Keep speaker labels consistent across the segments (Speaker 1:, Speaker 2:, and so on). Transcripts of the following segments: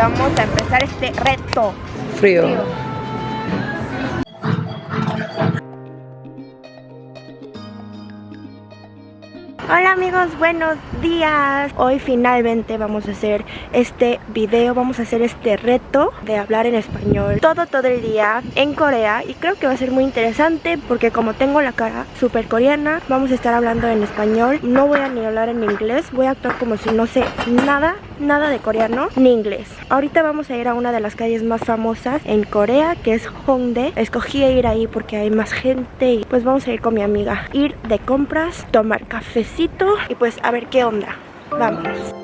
Speaker 1: vamos a empezar este reto.
Speaker 2: Frío.
Speaker 1: Hola amigos, buenos días. Hoy finalmente vamos a hacer este video, vamos a hacer este reto de hablar en español todo todo el día en Corea y creo que va a ser muy interesante porque como tengo la cara súper coreana, vamos a estar hablando en español. No voy a ni hablar en inglés, voy a actuar como si no sé nada, nada de coreano ni inglés. Ahorita vamos a ir a una de las calles más famosas en Corea que es Hongdae. Escogí ir ahí porque hay más gente y pues vamos a ir con mi amiga. Ir de compras, tomar cafecito y pues a ver qué onda. Vamos.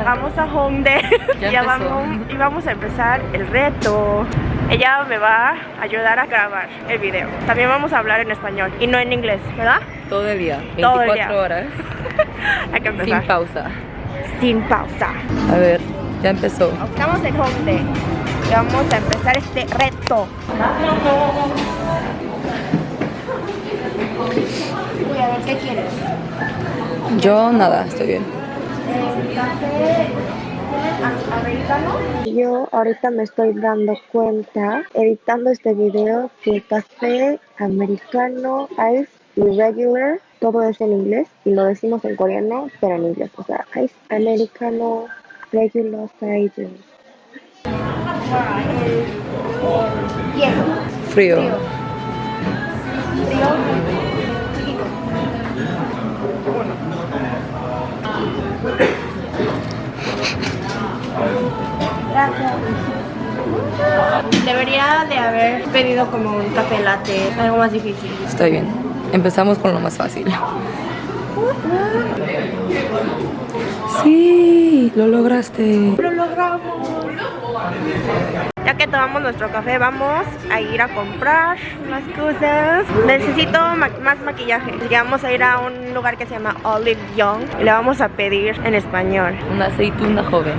Speaker 1: Llegamos a Hongdae.
Speaker 2: Ya
Speaker 1: Ya
Speaker 2: empezó.
Speaker 1: vamos y vamos a empezar el reto. Ella me va a ayudar a grabar el video. También vamos a hablar en español y no en inglés, ¿verdad?
Speaker 2: Todo el día. 24
Speaker 1: Todo el día.
Speaker 2: horas.
Speaker 1: Hay que
Speaker 2: Sin pausa.
Speaker 1: Sin pausa.
Speaker 2: A ver, ya empezó.
Speaker 1: Estamos en Hongdae y vamos a empezar este reto. Uy, a ver, ¿qué quieres?
Speaker 2: Yo nada, estoy bien.
Speaker 1: ¿Café americano? Yo ahorita me estoy dando cuenta, editando este video, que café americano, ice y regular, todo es en inglés y lo decimos en coreano, pero en inglés. O sea, ice americano, regular.
Speaker 2: Frío.
Speaker 1: Frío. Frío. Gracias. Debería de haber pedido como un café latte, algo más difícil.
Speaker 2: Estoy bien. Empezamos con lo más fácil. Sí, lo lograste.
Speaker 1: Lo logramos. Ya que tomamos nuestro café, vamos a ir a comprar unas cosas. Necesito ma- más maquillaje. Que vamos a ir a un lugar que se llama Olive Young y le vamos a pedir en español.
Speaker 2: Una aceituna joven.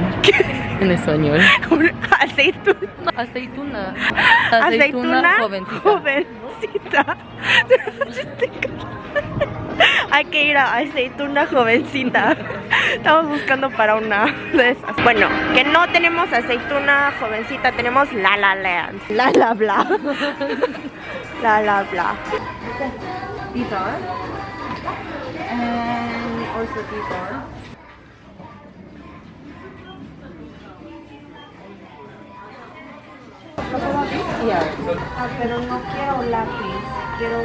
Speaker 2: En español.
Speaker 1: Un aceituna.
Speaker 2: Aceituna.
Speaker 1: Aceituna
Speaker 2: jovencita.
Speaker 1: jovencita. Hay que ir a aceituna jovencita. Estamos buscando para una de esas. Bueno, que no tenemos aceituna jovencita, tenemos la la land. La la bla. La la bla.
Speaker 2: These are. And also these are.
Speaker 1: Ah, pero no quiero lápiz, quiero.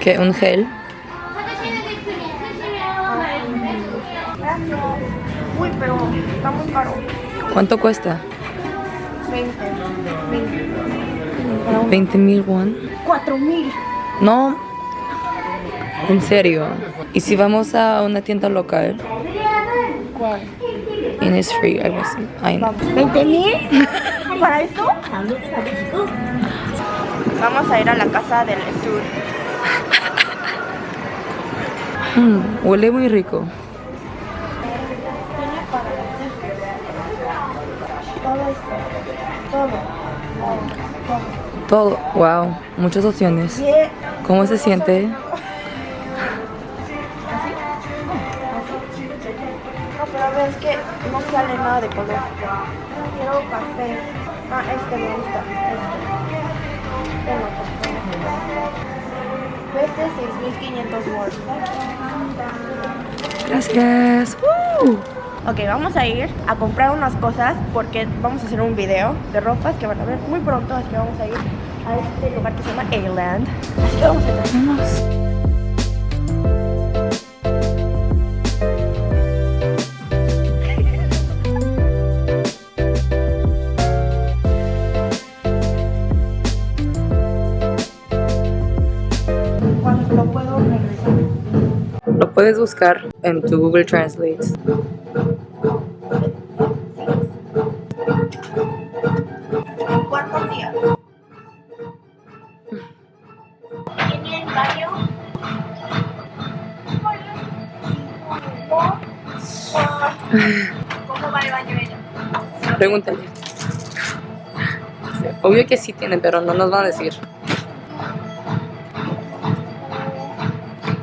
Speaker 2: ¿Qué? ¿Un gel?
Speaker 1: Gracias. Uy, pero está muy caro.
Speaker 2: ¿Cuánto cuesta?
Speaker 1: 20. 20.
Speaker 2: 20 mil won.
Speaker 1: 4 mil.
Speaker 2: No. En serio. ¿Y si vamos a una tienda local?
Speaker 1: ¿Cuál?
Speaker 2: And it's free, I was I know.
Speaker 1: ¿20 mil? ¿Para esto? Vamos a ir a la casa del tour.
Speaker 2: Mm, huele muy rico.
Speaker 1: Todo esto. Todo.
Speaker 2: Todo. Wow. Muchas opciones. ¿Cómo se siente?
Speaker 1: No, pero a ver, es que no sale nada de color. Quiero café. Ah, este me gusta. Este. Café. Este 6500 watts.
Speaker 2: Gracias.
Speaker 1: Ok, vamos a ir a comprar unas cosas porque vamos a hacer un video de ropas que van a ver muy pronto, así que vamos a ir a este lugar que se llama A-Land. Así que vamos a entrar.
Speaker 2: Puedes buscar en tu Google Translate.
Speaker 1: ¿En cuántos días? ¿Tiene el baño? ¿Cómo va el baño ella?
Speaker 2: Pregúntale. Obvio que sí tienen, pero no nos van a decir.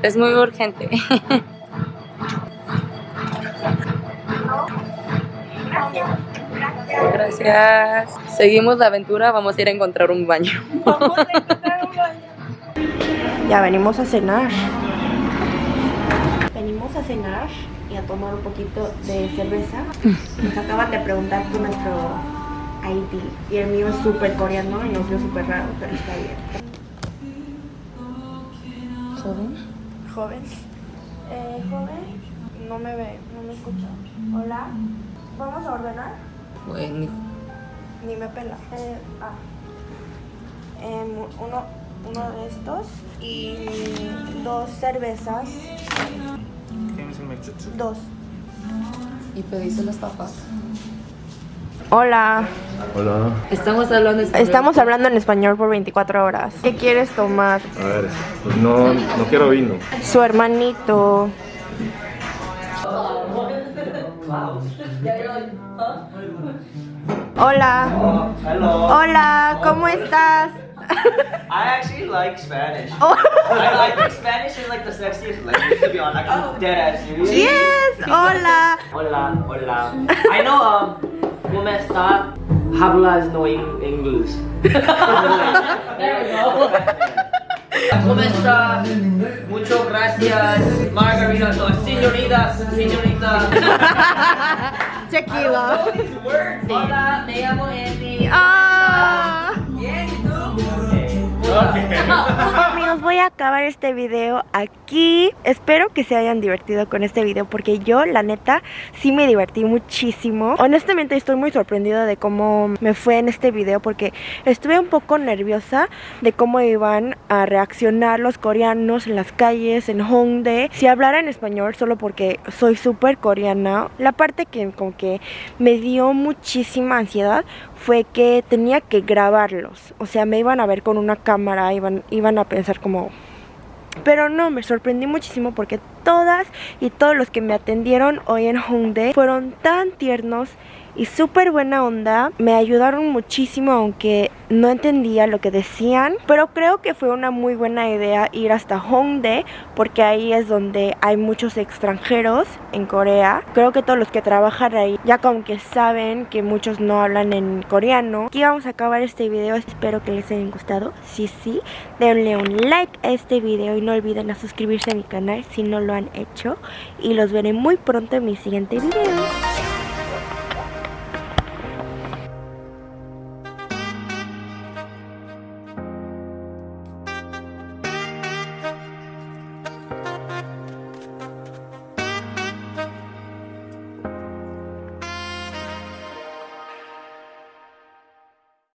Speaker 2: Es muy urgente. Gracias. Seguimos la aventura, vamos a ir a encontrar un baño.
Speaker 1: Ya venimos a cenar. Venimos a cenar y a tomar un poquito de cerveza. Nos acaban de preguntar por nuestro ID. Y el mío es súper coreano y nos vio súper raro, pero está bien.
Speaker 2: ¿Joven?
Speaker 1: Joven. Eh, joven. No me ve, no me escucha. Hola. ¿Vamos a ordenar?
Speaker 2: Bueno,
Speaker 1: Ni me pela. Eh, ah. Em, uno, uno de estos y dos cervezas. Dos.
Speaker 2: y pediste las papas.
Speaker 1: Hola.
Speaker 3: Hola.
Speaker 2: Estamos hablando español.
Speaker 1: Estamos hablando en español por 24 horas. ¿Qué quieres tomar?
Speaker 3: A ver, pues no, no quiero vino.
Speaker 1: Su hermanito. Hola.
Speaker 4: Hello.
Speaker 1: Hola, ¿cómo estás?
Speaker 4: I actually like Spanish.
Speaker 1: Oh.
Speaker 4: I, I think Spanish is like the sexiest language to be honest. Like I'm dead ass serious.
Speaker 1: Yes, hola.
Speaker 4: Hola, hola. I know um ¿Cómo está? Hablas no en- inglés. there we go. ¿Cómo está? Muchas gracias, Margarita. No, señorita, señorita.
Speaker 1: Tequila.
Speaker 4: These words. Hola, me llamo Andy.
Speaker 1: Ah.
Speaker 4: Bien, ¿y tú? Okay.
Speaker 1: Amigos, voy a acabar este video aquí. Espero que se hayan divertido con este video porque yo, la neta, sí me divertí muchísimo. Honestamente estoy muy sorprendida de cómo me fue en este video porque estuve un poco nerviosa de cómo iban a reaccionar los coreanos en las calles, en Hongdae. Si hablara en español solo porque soy súper coreana, la parte que como que me dio muchísima ansiedad fue que tenía que grabarlos. O sea, me iban a ver con una cámara, iban, iban a pensar como... Pero no, me sorprendí muchísimo porque todas y todos los que me atendieron hoy en Hongdae fueron tan tiernos y súper buena onda. Me ayudaron muchísimo aunque no entendía lo que decían. Pero creo que fue una muy buena idea ir hasta Hongdae porque ahí es donde hay muchos extranjeros en Corea. Creo que todos los que trabajan ahí ya como que saben que muchos no hablan en coreano. Aquí vamos a acabar este video. Espero que les haya gustado. Si sí, denle un like a este video y no olviden a suscribirse a mi canal si no han hecho. Y los veré muy pronto en mi siguiente video.